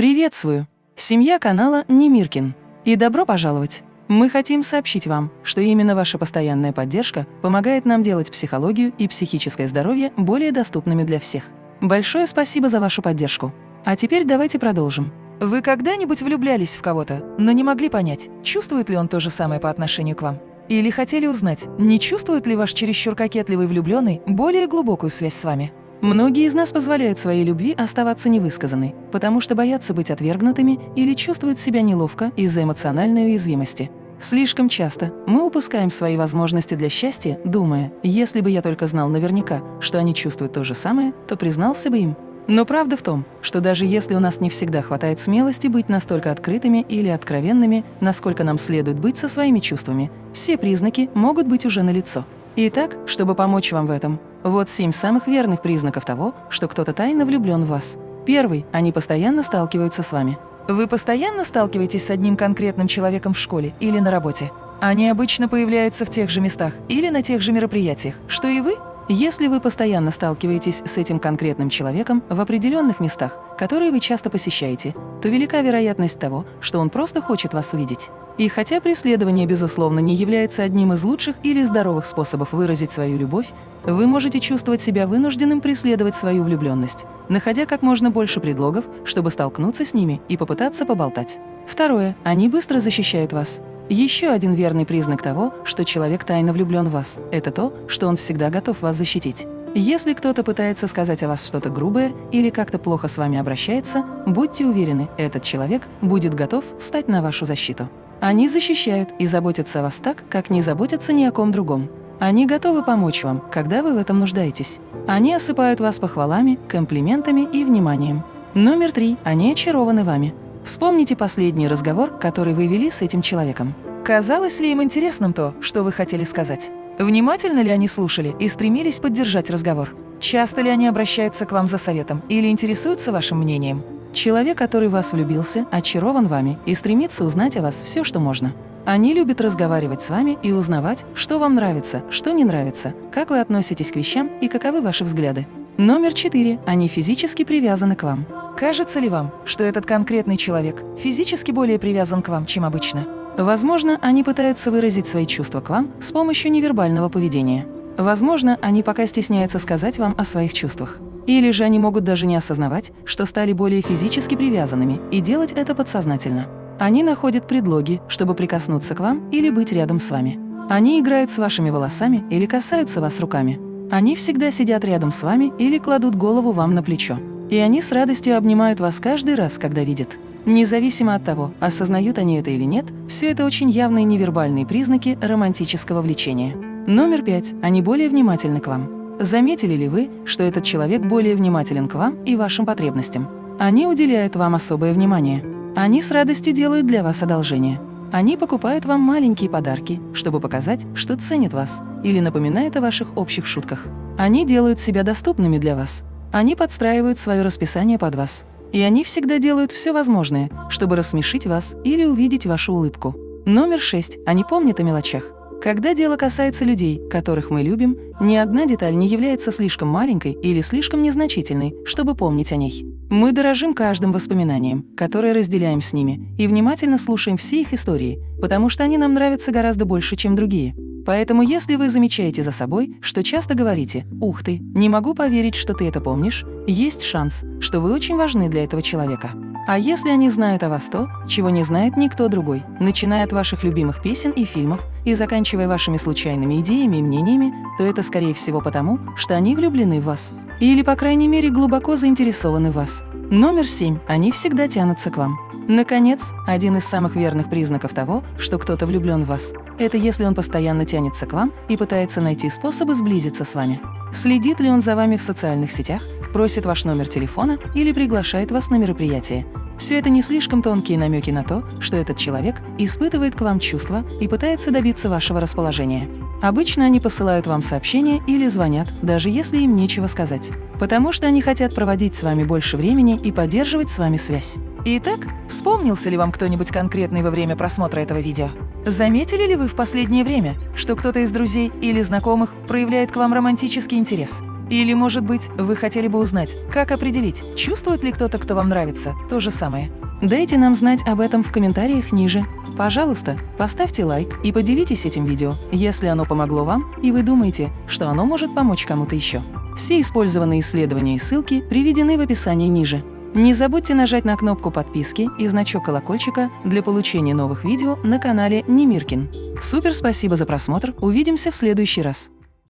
Приветствую! Семья канала Немиркин. И добро пожаловать! Мы хотим сообщить вам, что именно ваша постоянная поддержка помогает нам делать психологию и психическое здоровье более доступными для всех. Большое спасибо за вашу поддержку. А теперь давайте продолжим. Вы когда-нибудь влюблялись в кого-то, но не могли понять, чувствует ли он то же самое по отношению к вам? Или хотели узнать, не чувствует ли ваш чересчур кокетливый влюбленный более глубокую связь с вами? Многие из нас позволяют своей любви оставаться невысказанной, потому что боятся быть отвергнутыми или чувствуют себя неловко из-за эмоциональной уязвимости. Слишком часто мы упускаем свои возможности для счастья, думая, если бы я только знал наверняка, что они чувствуют то же самое, то признался бы им. Но правда в том, что даже если у нас не всегда хватает смелости быть настолько открытыми или откровенными, насколько нам следует быть со своими чувствами, все признаки могут быть уже налицо. Итак, чтобы помочь вам в этом, вот семь самых верных признаков того, что кто-то тайно влюблен в вас. Первый – они постоянно сталкиваются с вами. Вы постоянно сталкиваетесь с одним конкретным человеком в школе или на работе? Они обычно появляются в тех же местах или на тех же мероприятиях, что и вы? Если вы постоянно сталкиваетесь с этим конкретным человеком в определенных местах, которые вы часто посещаете, то велика вероятность того, что он просто хочет вас увидеть. И хотя преследование, безусловно, не является одним из лучших или здоровых способов выразить свою любовь, вы можете чувствовать себя вынужденным преследовать свою влюбленность, находя как можно больше предлогов, чтобы столкнуться с ними и попытаться поболтать. Второе. Они быстро защищают вас. Еще один верный признак того, что человек тайно влюблен в вас – это то, что он всегда готов вас защитить. Если кто-то пытается сказать о вас что-то грубое или как-то плохо с вами обращается, будьте уверены, этот человек будет готов встать на вашу защиту. Они защищают и заботятся о вас так, как не заботятся ни о ком другом. Они готовы помочь вам, когда вы в этом нуждаетесь. Они осыпают вас похвалами, комплиментами и вниманием. Номер три. Они очарованы вами. Вспомните последний разговор, который вы вели с этим человеком. Казалось ли им интересным то, что вы хотели сказать? Внимательно ли они слушали и стремились поддержать разговор? Часто ли они обращаются к вам за советом или интересуются вашим мнением? Человек, который вас влюбился, очарован вами и стремится узнать о вас все, что можно. Они любят разговаривать с вами и узнавать, что вам нравится, что не нравится, как вы относитесь к вещам и каковы ваши взгляды. Номер четыре. Они физически привязаны к вам. Кажется ли вам, что этот конкретный человек физически более привязан к вам, чем обычно? Возможно, они пытаются выразить свои чувства к вам с помощью невербального поведения. Возможно, они пока стесняются сказать вам о своих чувствах. Или же они могут даже не осознавать, что стали более физически привязанными и делать это подсознательно. Они находят предлоги, чтобы прикоснуться к вам или быть рядом с вами. Они играют с вашими волосами или касаются вас руками. Они всегда сидят рядом с вами или кладут голову вам на плечо. И они с радостью обнимают вас каждый раз, когда видят. Независимо от того, осознают они это или нет, все это очень явные невербальные признаки романтического влечения. Номер пять. Они более внимательны к вам. Заметили ли вы, что этот человек более внимателен к вам и вашим потребностям? Они уделяют вам особое внимание. Они с радостью делают для вас одолжение. Они покупают вам маленькие подарки, чтобы показать, что ценят вас, или напоминают о ваших общих шутках. Они делают себя доступными для вас. Они подстраивают свое расписание под вас. И они всегда делают все возможное, чтобы рассмешить вас или увидеть вашу улыбку. Номер шесть. Они помнят о мелочах. Когда дело касается людей, которых мы любим, ни одна деталь не является слишком маленькой или слишком незначительной, чтобы помнить о ней. Мы дорожим каждым воспоминанием, которое разделяем с ними, и внимательно слушаем все их истории, потому что они нам нравятся гораздо больше, чем другие. Поэтому если вы замечаете за собой, что часто говорите «Ух ты, не могу поверить, что ты это помнишь», есть шанс, что вы очень важны для этого человека. А если они знают о вас то, чего не знает никто другой, начиная от ваших любимых песен и фильмов и заканчивая вашими случайными идеями и мнениями, то это, скорее всего, потому, что они влюблены в вас. Или, по крайней мере, глубоко заинтересованы в вас. Номер семь. Они всегда тянутся к вам. Наконец, один из самых верных признаков того, что кто-то влюблен в вас, это если он постоянно тянется к вам и пытается найти способы сблизиться с вами. Следит ли он за вами в социальных сетях, просит ваш номер телефона или приглашает вас на мероприятие. Все это не слишком тонкие намеки на то, что этот человек испытывает к вам чувства и пытается добиться вашего расположения. Обычно они посылают вам сообщения или звонят, даже если им нечего сказать, потому что они хотят проводить с вами больше времени и поддерживать с вами связь. Итак, вспомнился ли вам кто-нибудь конкретный во время просмотра этого видео? Заметили ли вы в последнее время, что кто-то из друзей или знакомых проявляет к вам романтический интерес? Или, может быть, вы хотели бы узнать, как определить, чувствует ли кто-то, кто вам нравится, то же самое? Дайте нам знать об этом в комментариях ниже. Пожалуйста, поставьте лайк и поделитесь этим видео, если оно помогло вам и вы думаете, что оно может помочь кому-то еще. Все использованные исследования и ссылки приведены в описании ниже. Не забудьте нажать на кнопку подписки и значок колокольчика для получения новых видео на канале Немиркин. Супер спасибо за просмотр, увидимся в следующий раз.